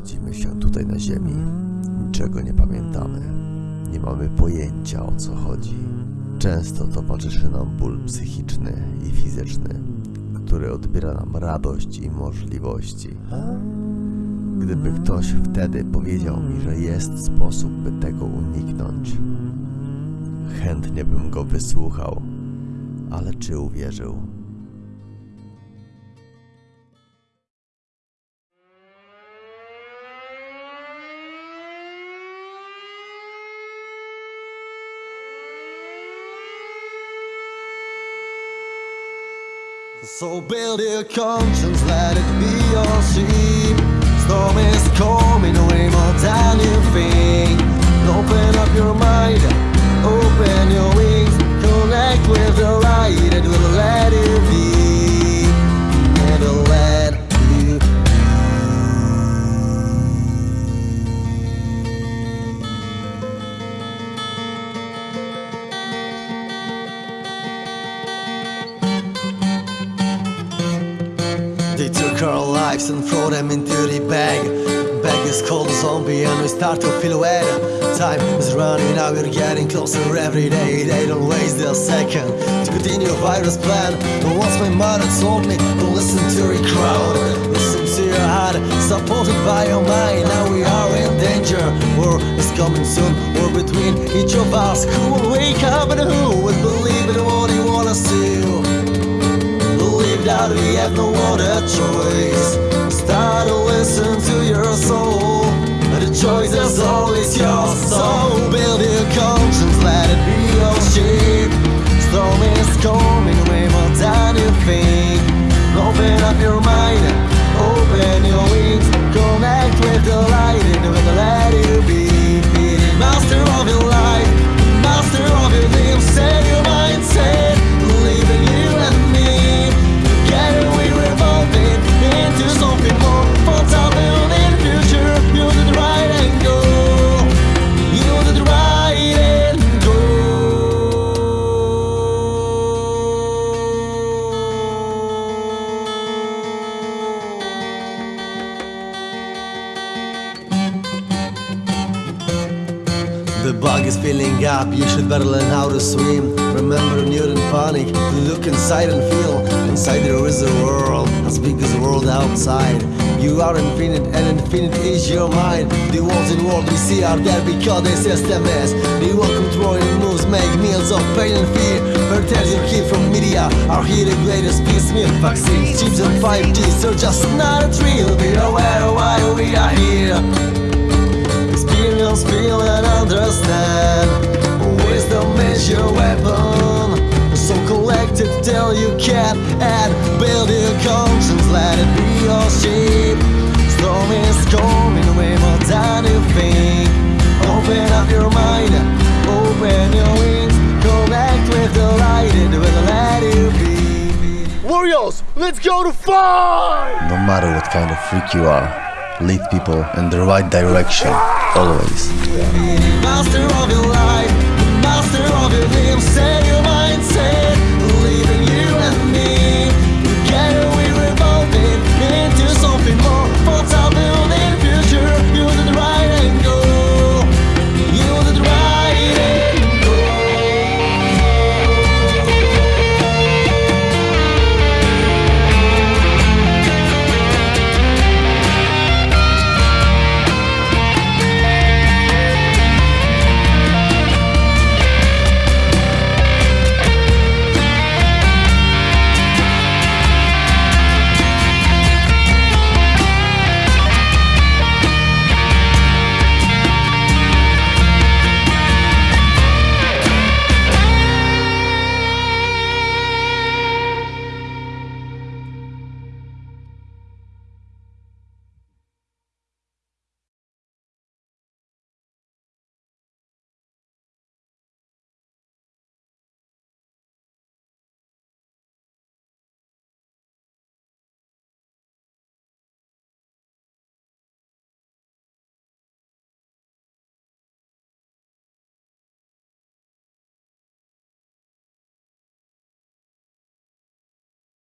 Urodzimy się tutaj na ziemi, niczego nie pamiętamy, nie mamy pojęcia o co chodzi. Często towarzyszy nam ból psychiczny i fizyczny, który odbiera nam radość i możliwości. Gdyby ktoś wtedy powiedział mi, że jest sposób, by tego uniknąć, chętnie bym go wysłuchał, ale czy uwierzył? So build your conscience, let it be your sheep. Storm is coming way more than you think. Open up your mind, Our lives and throw them into the bag. Bag is called a zombie and we start to feel wet. Time is running out, we're getting closer every day. They don't waste a second to continue virus plan. But once my mother told me, don't listen to the crowd. Listen to your heart, supported by your mind. Now we are in danger. War is coming soon. War between each of us. Who will wake up and who will that we have no other choice. Start to listen to your soul. The choice is always yours. So build your The bug is filling up, you should better learn how to swim. Remember, Newton panic, look inside and feel. Inside there is a world, as big as the world outside. You are infinite, and infinite is your mind. The walls in world we see are there because the system is. The world controlling moves make meals of pain and fear. Hotels you hear from media are here the greatest piecemeal. Vaccines, chips, and 5G, so just not a thrill. Be aware why we are here. Experience, feel and understand. Wisdom is your weapon. So collect it till you can And build your conscience, let it be your shape Storm is coming way more than you think. Open up your mind, open your wings. Connect with the light and will let it be. Warriors, let's go to fight! No matter what kind of freak you are, lead people in the right direction, always.